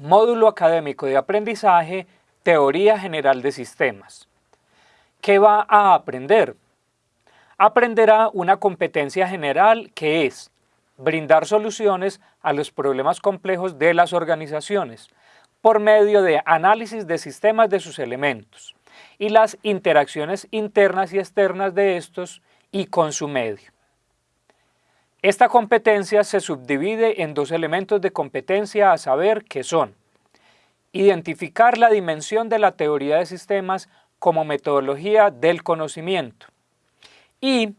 Módulo Académico de Aprendizaje, Teoría General de Sistemas. ¿Qué va a aprender? Aprenderá una competencia general que es brindar soluciones a los problemas complejos de las organizaciones por medio de análisis de sistemas de sus elementos y las interacciones internas y externas de estos y con su medio. Esta competencia se subdivide en dos elementos de competencia a saber que son identificar la dimensión de la teoría de sistemas como metodología del conocimiento y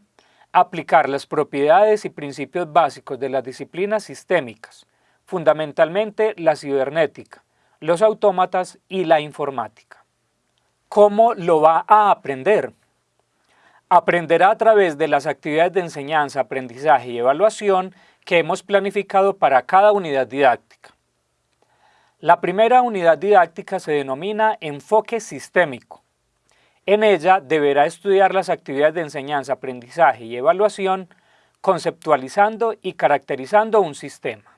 aplicar las propiedades y principios básicos de las disciplinas sistémicas, fundamentalmente la cibernética, los autómatas y la informática. ¿Cómo lo va a aprender? Aprenderá a través de las actividades de enseñanza, aprendizaje y evaluación que hemos planificado para cada unidad didáctica. La primera unidad didáctica se denomina enfoque sistémico. En ella deberá estudiar las actividades de enseñanza, aprendizaje y evaluación, conceptualizando y caracterizando un sistema.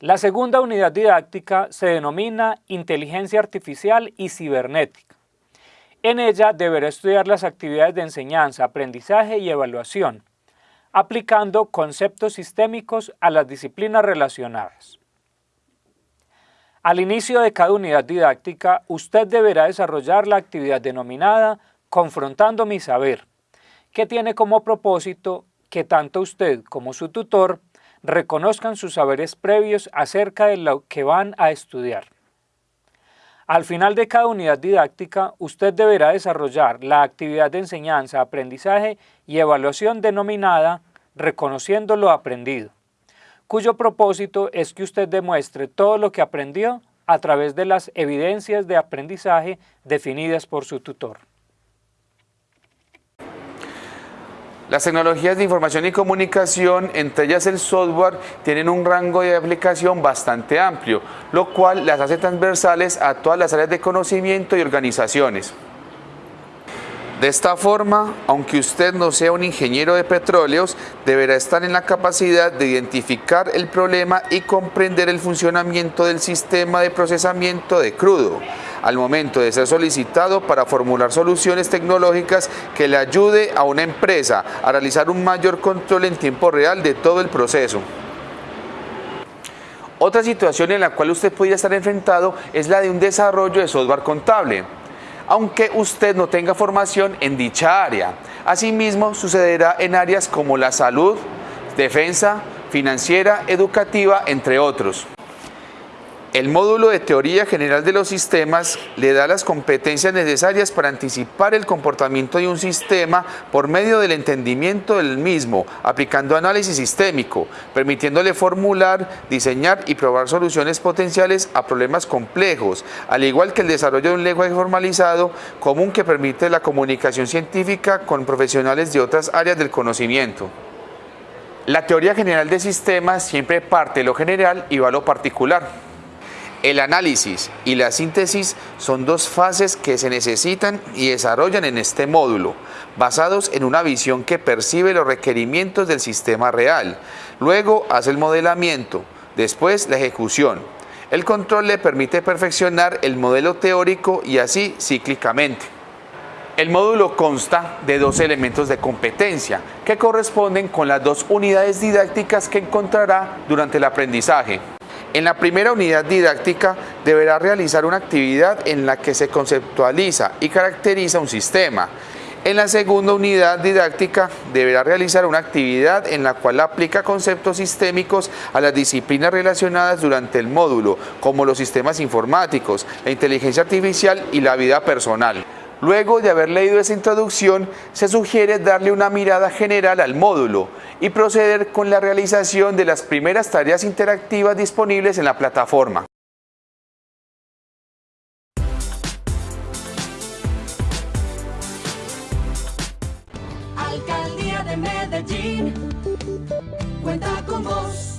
La segunda unidad didáctica se denomina Inteligencia Artificial y Cibernética. En ella deberá estudiar las actividades de enseñanza, aprendizaje y evaluación, aplicando conceptos sistémicos a las disciplinas relacionadas. Al inicio de cada unidad didáctica, usted deberá desarrollar la actividad denominada Confrontando mi saber, que tiene como propósito que tanto usted como su tutor reconozcan sus saberes previos acerca de lo que van a estudiar. Al final de cada unidad didáctica, usted deberá desarrollar la actividad de enseñanza, aprendizaje y evaluación denominada Reconociendo lo aprendido, cuyo propósito es que usted demuestre todo lo que aprendió a través de las evidencias de aprendizaje definidas por su tutor. Las tecnologías de información y comunicación, entre ellas el software, tienen un rango de aplicación bastante amplio, lo cual las hace transversales a todas las áreas de conocimiento y organizaciones. De esta forma, aunque usted no sea un ingeniero de petróleos, deberá estar en la capacidad de identificar el problema y comprender el funcionamiento del sistema de procesamiento de crudo, al momento de ser solicitado para formular soluciones tecnológicas que le ayude a una empresa a realizar un mayor control en tiempo real de todo el proceso. Otra situación en la cual usted podría estar enfrentado es la de un desarrollo de software contable, aunque usted no tenga formación en dicha área. Asimismo, sucederá en áreas como la salud, defensa, financiera, educativa, entre otros. El módulo de teoría general de los sistemas le da las competencias necesarias para anticipar el comportamiento de un sistema por medio del entendimiento del mismo, aplicando análisis sistémico, permitiéndole formular, diseñar y probar soluciones potenciales a problemas complejos, al igual que el desarrollo de un lenguaje formalizado común que permite la comunicación científica con profesionales de otras áreas del conocimiento. La teoría general de sistemas siempre parte de lo general y va a lo particular. El análisis y la síntesis son dos fases que se necesitan y desarrollan en este módulo, basados en una visión que percibe los requerimientos del sistema real. Luego hace el modelamiento, después la ejecución. El control le permite perfeccionar el modelo teórico y así cíclicamente. El módulo consta de dos elementos de competencia que corresponden con las dos unidades didácticas que encontrará durante el aprendizaje. En la primera unidad didáctica deberá realizar una actividad en la que se conceptualiza y caracteriza un sistema. En la segunda unidad didáctica deberá realizar una actividad en la cual aplica conceptos sistémicos a las disciplinas relacionadas durante el módulo, como los sistemas informáticos, la inteligencia artificial y la vida personal. Luego de haber leído esa introducción, se sugiere darle una mirada general al módulo y proceder con la realización de las primeras tareas interactivas disponibles en la plataforma. Alcaldía de Medellín, cuenta con vos.